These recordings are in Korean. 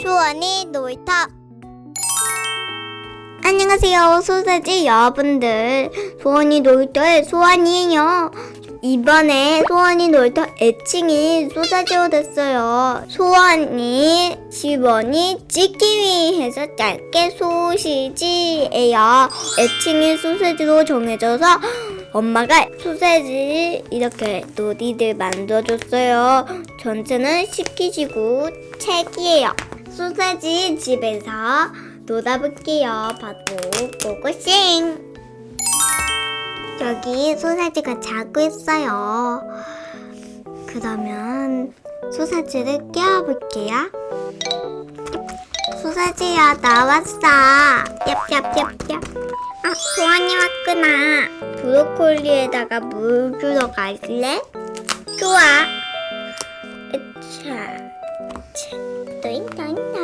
소원이 놀이터. 안녕하세요 소세지 여러분들. 소원이 놀이터의 소원이에요 이번에 소원이 놀이터 애칭이 소세지로 됐어요 소원이 시원이 찍기 위해서 짧게 소시지예요 애칭이 소세지로 정해져서 엄마가 소세지 이렇게 놀이들 만들어줬어요 전체는 식기지구 책이에요 소세지 집에서 놀아볼게요. 바도 고고싱. 여기 소세지가 자고 있어요. 그러면 소세지를 깨워볼게요. 소세지야 나왔어. 얍얍얍얍. 아 소환이 왔구나. 브로콜리에다가 물 주러 갈래? 좋아. 또잉 또잉 또잉.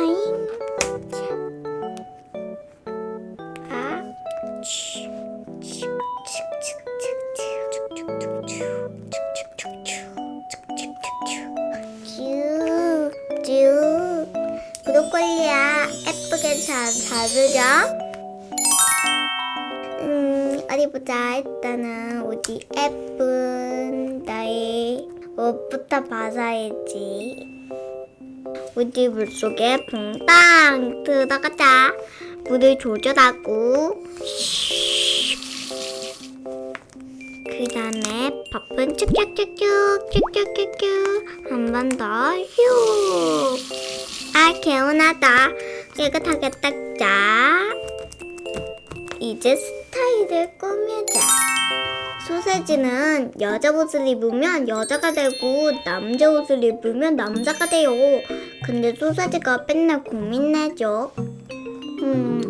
잘 자르자 음 어디 보자 일단은 어디 예쁜 나의 옷부터 벗어야지 우리 물속에 퐁당 들어가자. 물을 조절하고 그 다음에 밥은 쭉쭉쭉쭉 쭉쭉쭉쭉 한 번 더 휴. 아 개운하다. 깨끗하게 닦자. 이제 스타일을 꾸미자. 소세지는 여자 옷을 입으면 여자가 되고 남자 옷을 입으면 남자가 돼요. 근데 소세지가 맨날 고민내죠. 음,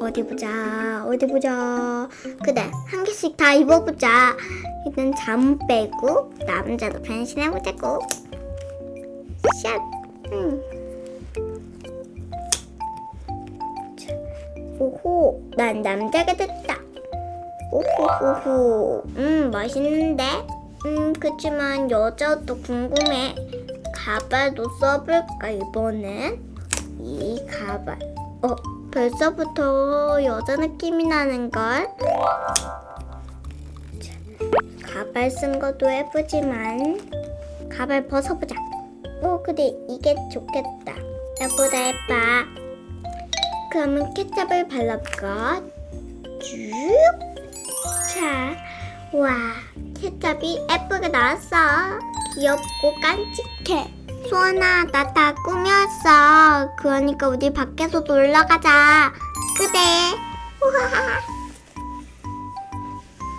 어디 보자, 어디 보자. 그래, 한 개씩 다 입어보자. 일단 잠 빼고 남자도 변신해보자고. 샷. 음. 오호, 난 남자가 됐다. 오호호호. 음, 멋있는데? 음, 그치만 여자도 궁금해. 가발도 써볼까, 이번엔? 이 가발. 어, 벌써부터 여자 느낌이 나는걸? 자, 가발 쓴 것도 예쁘지만, 가발 벗어보자. 오, 그래, 이게 좋겠다. 예쁘다, 예뻐. 그러면 케첩을 발라볼까? 쭉. 자, 와, 케첩이 예쁘게 나왔어. 귀엽고 깜찍해. 소원아, 나 다 꾸몄어. 그러니까 우리 밖에서 놀러 가자. 그래. 우와.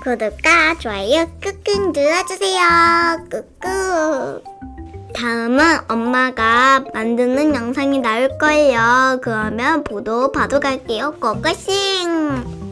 구독과 좋아요 꾹꾹 눌러주세요. 꾹꾹. 다음은 엄마가 만드는 영상이 나올 거예요. 그러면 보도 봐도 갈게요. 고고싱!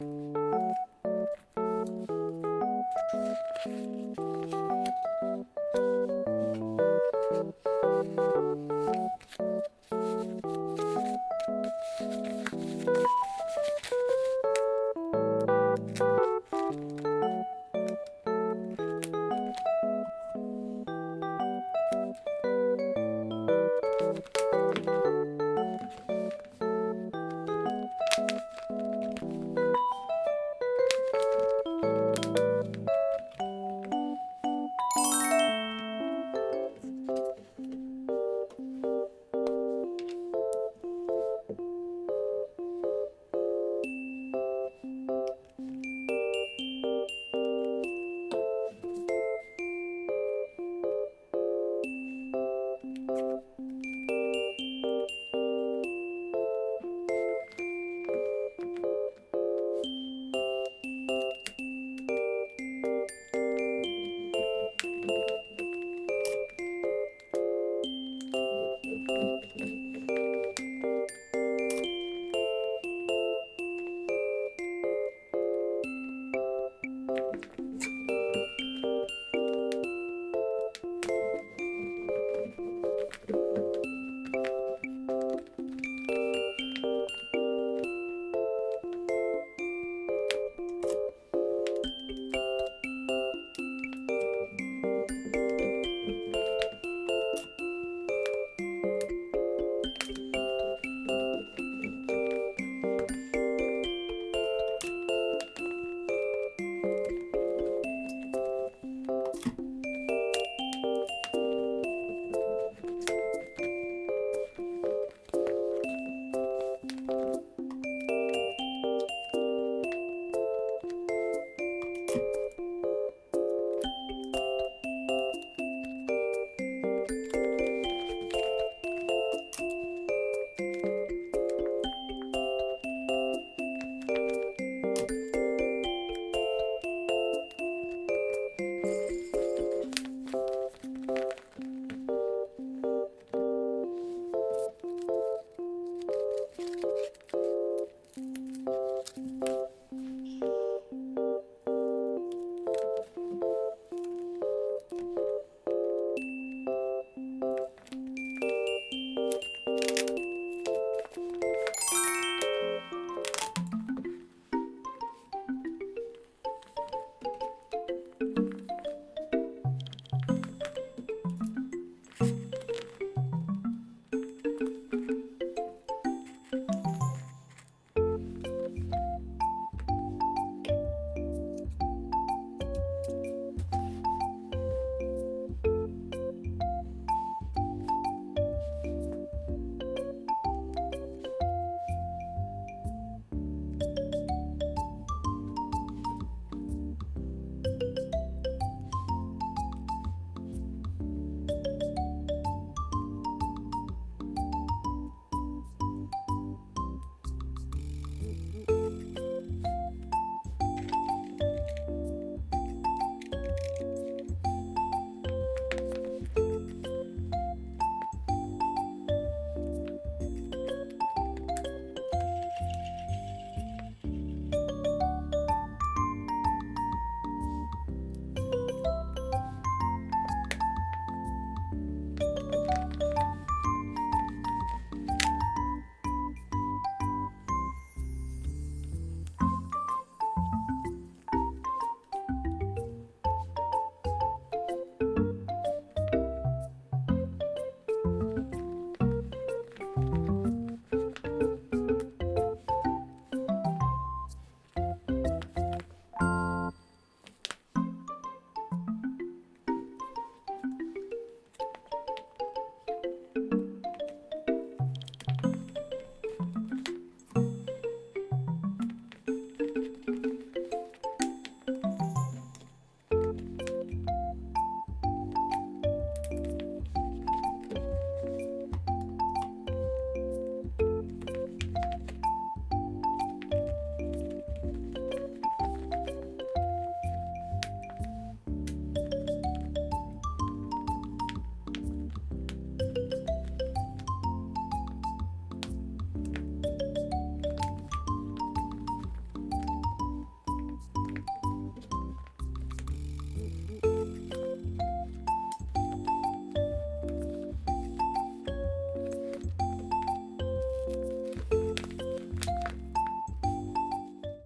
Thank you.